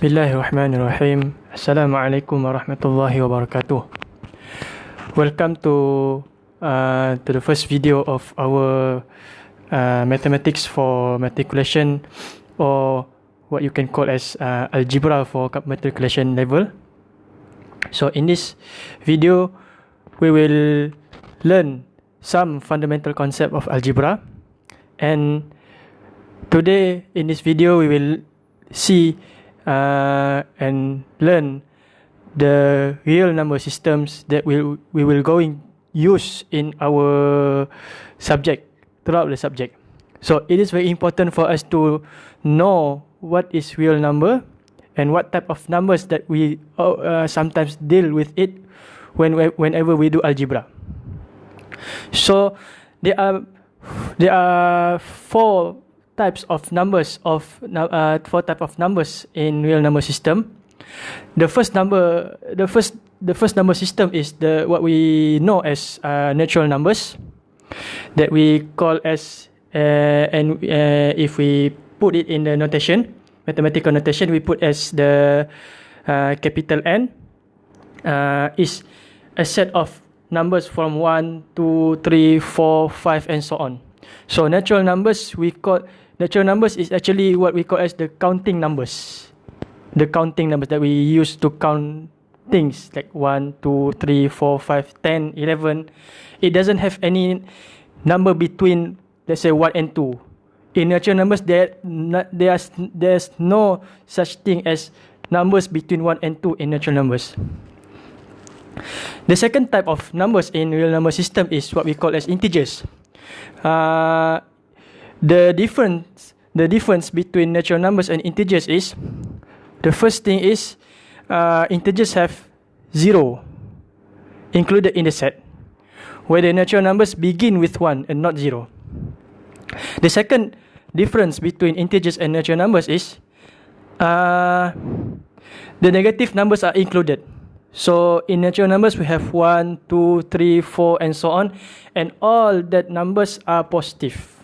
Bismillahirrahmanirrahim. Assalamualaikum warahmatullahi wabarakatuh. Welcome to uh, to the first video of our uh, mathematics for matriculation or what you can call as uh, algebra for matriculation level. So in this video, we will learn some fundamental concept of algebra and today in this video we will see uh, and learn the real number systems that we we will going use in our subject throughout the subject. So it is very important for us to know what is real number and what type of numbers that we uh, sometimes deal with it when whenever we do algebra. So there are there are four types of numbers of uh, four type of numbers in real number system. The first number, the first the first number system is the what we know as uh, natural numbers that we call as uh, and uh, if we put it in the notation, mathematical notation, we put as the uh, capital N uh, is a set of numbers from 1, 2, 3, 4, 5 and so on. So natural numbers we call natural numbers is actually what we call as the counting numbers. The counting numbers that we use to count things like 1, 2, 3, 4, 5, 10, 11. It doesn't have any number between, let's say, 1 and 2. In natural numbers, there, there's, there's no such thing as numbers between 1 and 2 in natural numbers. The second type of numbers in real number system is what we call as integers. Uh, the difference the difference between natural numbers and integers is the first thing is uh, integers have zero included in the set where the natural numbers begin with one and not zero. The second difference between integers and natural numbers is uh, the negative numbers are included. So in natural numbers we have one, two, three, four, and so on and all that numbers are positive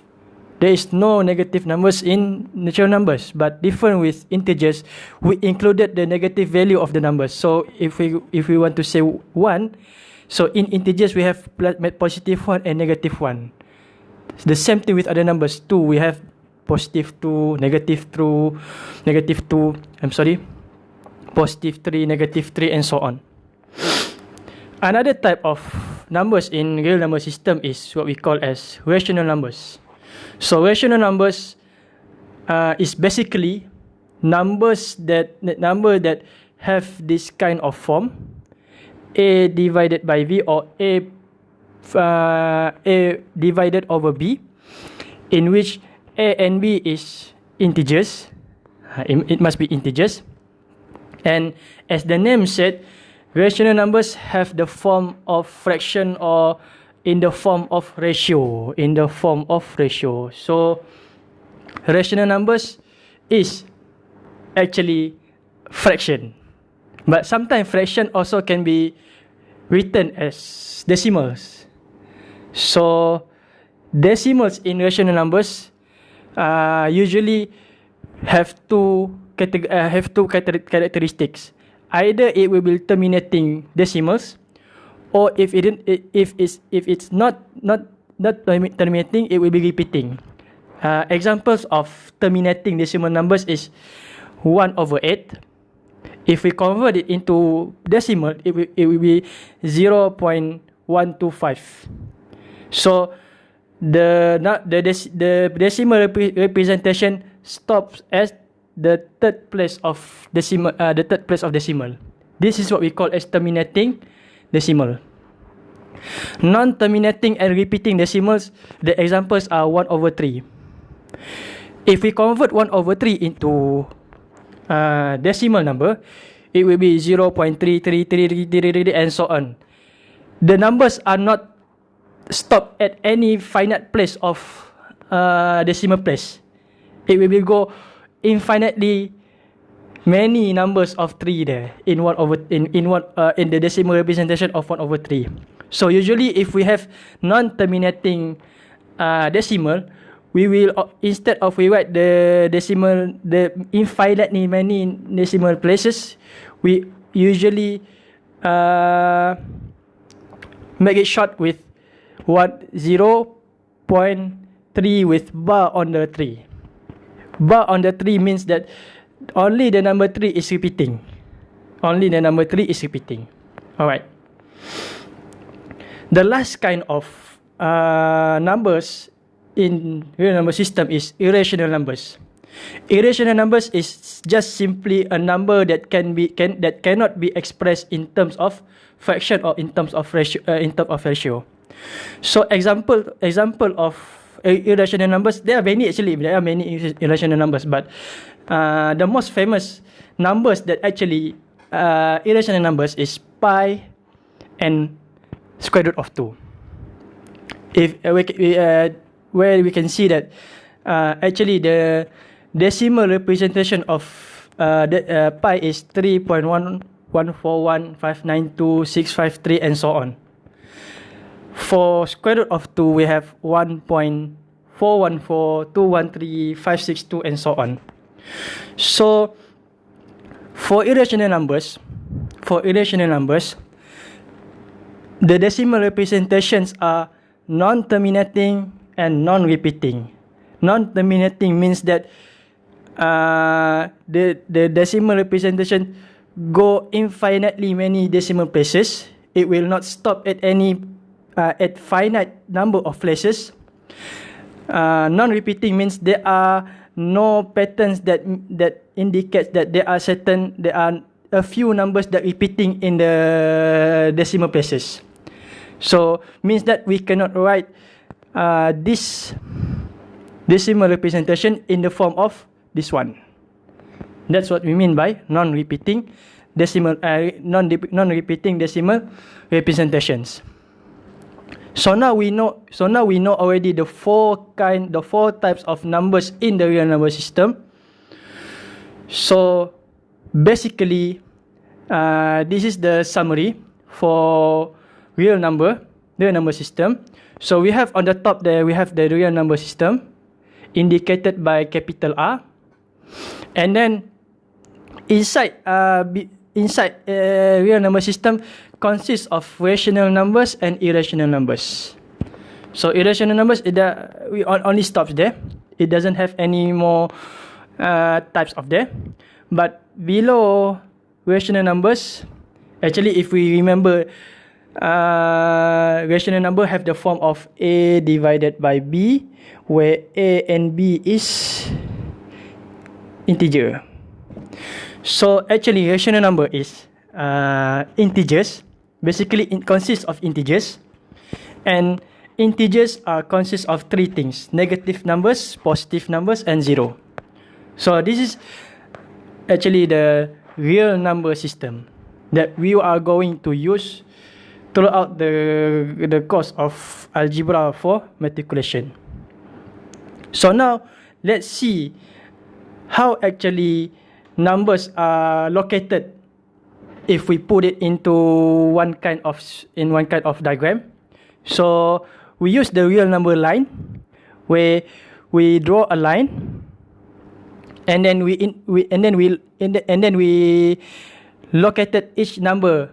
there is no negative numbers in natural numbers but different with integers we included the negative value of the numbers. So if we if we want to say 1 so in integers we have positive 1 and negative 1 the same thing with other numbers. 2 we have positive 2 negative 2 negative 2 i'm sorry positive 3 negative 3 and so on. Another type of numbers in real number system is what we call as rational numbers So rational numbers uh, is basically numbers that number that have this kind of form a divided by v or a uh, a divided over b in which a and b is integers. Uh, it must be integers. And as the name said rational numbers have the form of fraction or in the form of ratio in the form of ratio. So rational numbers is actually fraction. But sometimes fraction also can be written as decimals. So decimals in rational numbers uh, usually have two uh, have two characteristics. Either it will be terminating decimals or if it didn't, if it's if it's not not not terminating, it will be repeating. Uh, examples of terminating decimal numbers is one over eight. If we convert it into decimal, it will it will be zero point one two five. So the not the dec the decimal rep representation stops at the third place of decimal uh, the third place of decimal. This is what we call as terminating decimal. Non-terminating and repeating decimals, the examples are 1 over 3. If we convert 1 over 3 into uh, decimal number, it will be 0.3333 and so on. The numbers are not stopped at any finite place of uh, decimal place. It will go infinitely many numbers of 3 there in one over in in one uh, in the decimal representation of 1 over 3 so usually if we have non terminating uh, decimal we will uh, instead of we write the decimal the infinite many decimal places, we usually uh, make it short with what zero point three with bar on the three. Bar on the three means that only the number three is repeating. Only the number three is repeating. Alright. The last kind of uh, numbers in real number system is irrational numbers. Irrational numbers is just simply a number that can be can that cannot be expressed in terms of fraction or in terms of ratio uh, in terms of ratio. So example example of irrational numbers there are many actually there are many irrational numbers but uh, the most famous numbers that actually uh, irrational numbers is pi and square root of 2. If uh, we, uh, where we can see that uh, actually the decimal representation of uh, the uh, pi is 3.1141592 and so on. For square root of 2 we have 1.41421356 and so on. So for irrational numbers, for irrational numbers, the decimal representations are non-terminating and non-repeating. Non-terminating means that uh, the the decimal representation go infinitely many decimal places. It will not stop at any uh, at finite number of places. Uh, non-repeating means there are no patterns that that indicates that there are certain there are a few numbers that repeating in the decimal places. So means that we cannot write uh, this decimal representation in the form of this one. That's what we mean by non-repeating decimal uh, non non-repeating decimal representations. So now we know so now we know already the four kind the four types of numbers in the real number system. So basically uh, this is the summary for real number real number system. So we have on the top there, we have the real number system indicated by capital R. And then inside uh, inside uh, real number system consists of rational numbers and irrational numbers. So irrational numbers, it uh, we only stops there. It doesn't have any more uh, types of there. But below rational numbers, actually if we remember uh, rational number have the form of a divided by b where a and b is integer. So actually rational number is uh, integers. Basically it consists of integers. And integers are consist of three things negative numbers positive numbers and zero. So this is actually the real number system that we are going to use throughout the the course of algebra for matriculation. So now let's see how actually numbers are located if we put it into one kind of in one kind of diagram. So we use the real number line where we draw a line and then we in, we and then we and then we located each number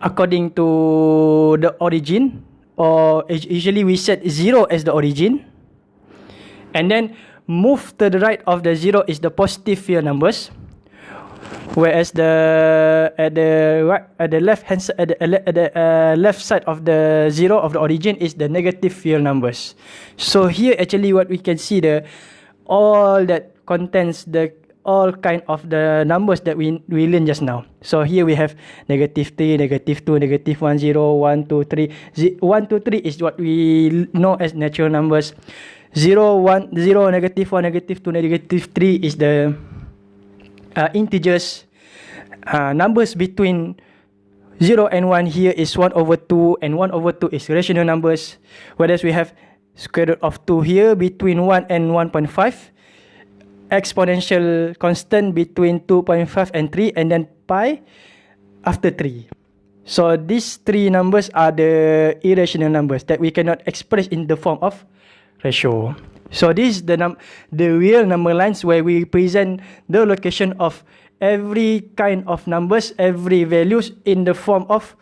according to the origin or usually we set 0 as the origin. And then move to the right of the 0 is the positive real numbers whereas the at the right at the left hand at the, at the uh, left side of the 0 of the origin is the negative real numbers. So here actually what we can see the all that contains the all kind of the numbers that we we learn just now. So here we have negative 3, negative 2, negative 1, 0, 1, 2, 3. 1, 2, 3 is what we know as natural numbers. 0, 1, 0, negative 1, negative 2, negative 3 is the uh, integers. Uh, numbers between 0 and 1 here is 1 over 2 and 1 over 2 is rational numbers. Whereas we have square root of 2 here between 1 and 1.5 exponential constant between 2.5 and 3 and then pi after 3. So these three numbers are the irrational numbers that we cannot express in the form of ratio. So this is the num the real number lines where we present the location of every kind of numbers, every values in the form of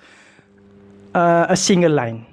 uh, a single line.